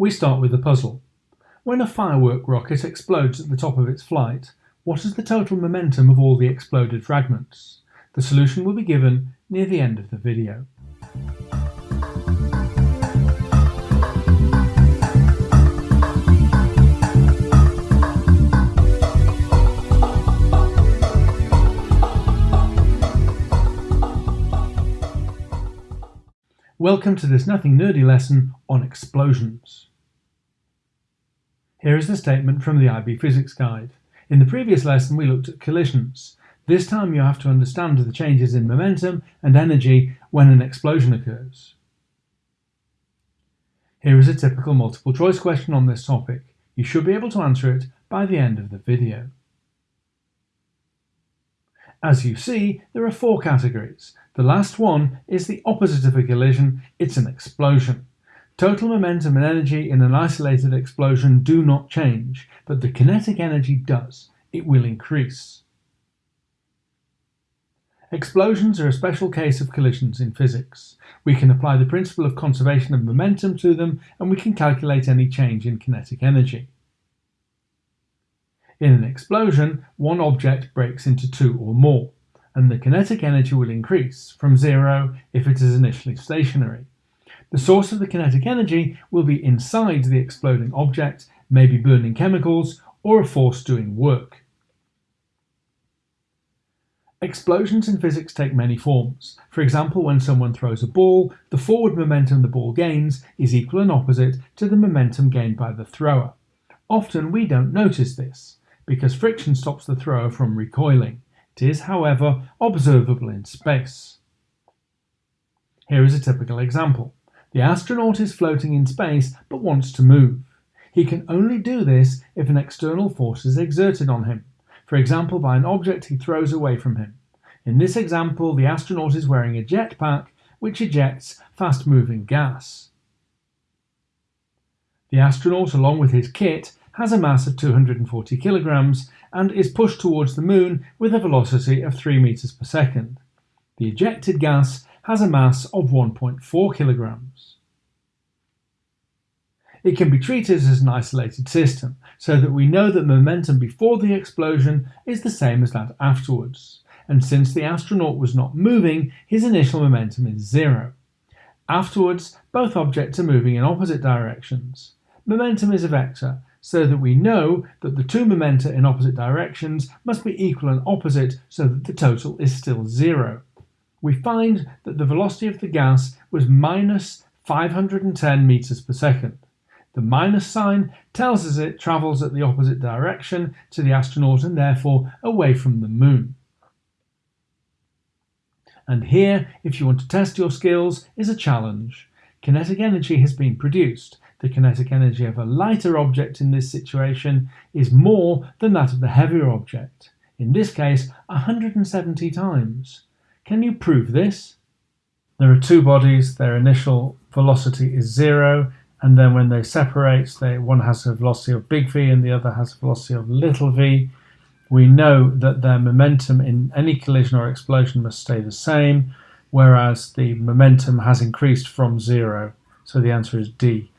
We start with the puzzle. When a firework rocket explodes at the top of its flight, what is the total momentum of all the exploded fragments? The solution will be given near the end of the video. Welcome to this nothing nerdy lesson on explosions. Here is the statement from the IB Physics Guide. In the previous lesson we looked at collisions. This time you have to understand the changes in momentum and energy when an explosion occurs. Here is a typical multiple choice question on this topic. You should be able to answer it by the end of the video. As you see, there are four categories. The last one is the opposite of a collision, it's an explosion. Total momentum and energy in an isolated explosion do not change, but the kinetic energy does. It will increase. Explosions are a special case of collisions in physics. We can apply the principle of conservation of momentum to them and we can calculate any change in kinetic energy. In an explosion, one object breaks into two or more and the kinetic energy will increase from zero if it is initially stationary. The source of the kinetic energy will be inside the exploding object, maybe burning chemicals or a force doing work. Explosions in physics take many forms. For example, when someone throws a ball, the forward momentum the ball gains is equal and opposite to the momentum gained by the thrower. Often we don't notice this, because friction stops the thrower from recoiling. It is, however, observable in space. Here is a typical example. The astronaut is floating in space but wants to move. He can only do this if an external force is exerted on him, for example by an object he throws away from him. In this example, the astronaut is wearing a jetpack which ejects fast-moving gas. The astronaut, along with his kit, has a mass of 240 kilograms and is pushed towards the moon with a velocity of 3 meters per second. The ejected gas has a mass of 1.4 kilograms. It can be treated as an isolated system, so that we know that momentum before the explosion is the same as that afterwards. And since the astronaut was not moving, his initial momentum is zero. Afterwards, both objects are moving in opposite directions. Momentum is a vector, so that we know that the two momenta in opposite directions must be equal and opposite so that the total is still zero. We find that the velocity of the gas was minus 510 meters per second. The minus sign tells us it travels at the opposite direction to the astronaut and therefore away from the moon. And here, if you want to test your skills, is a challenge. Kinetic energy has been produced the kinetic energy of a lighter object in this situation is more than that of the heavier object, in this case 170 times. Can you prove this? There are two bodies, their initial velocity is zero, and then when they separate, they, one has a velocity of big V and the other has a velocity of little v. We know that their momentum in any collision or explosion must stay the same, whereas the momentum has increased from zero. So the answer is D.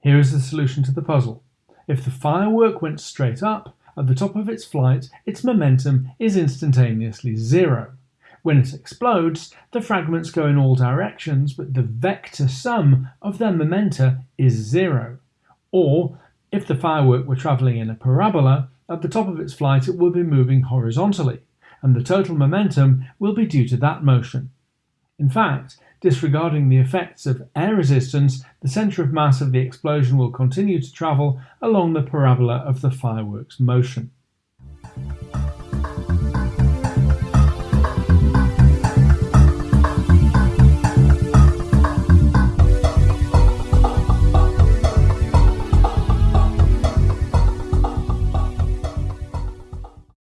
Here is the solution to the puzzle. If the firework went straight up, at the top of its flight, its momentum is instantaneously zero. When it explodes, the fragments go in all directions, but the vector sum of their momenta is zero. Or, if the firework were travelling in a parabola, at the top of its flight it would be moving horizontally, and the total momentum will be due to that motion. In fact, disregarding the effects of air resistance, the centre of mass of the explosion will continue to travel along the parabola of the fireworks motion.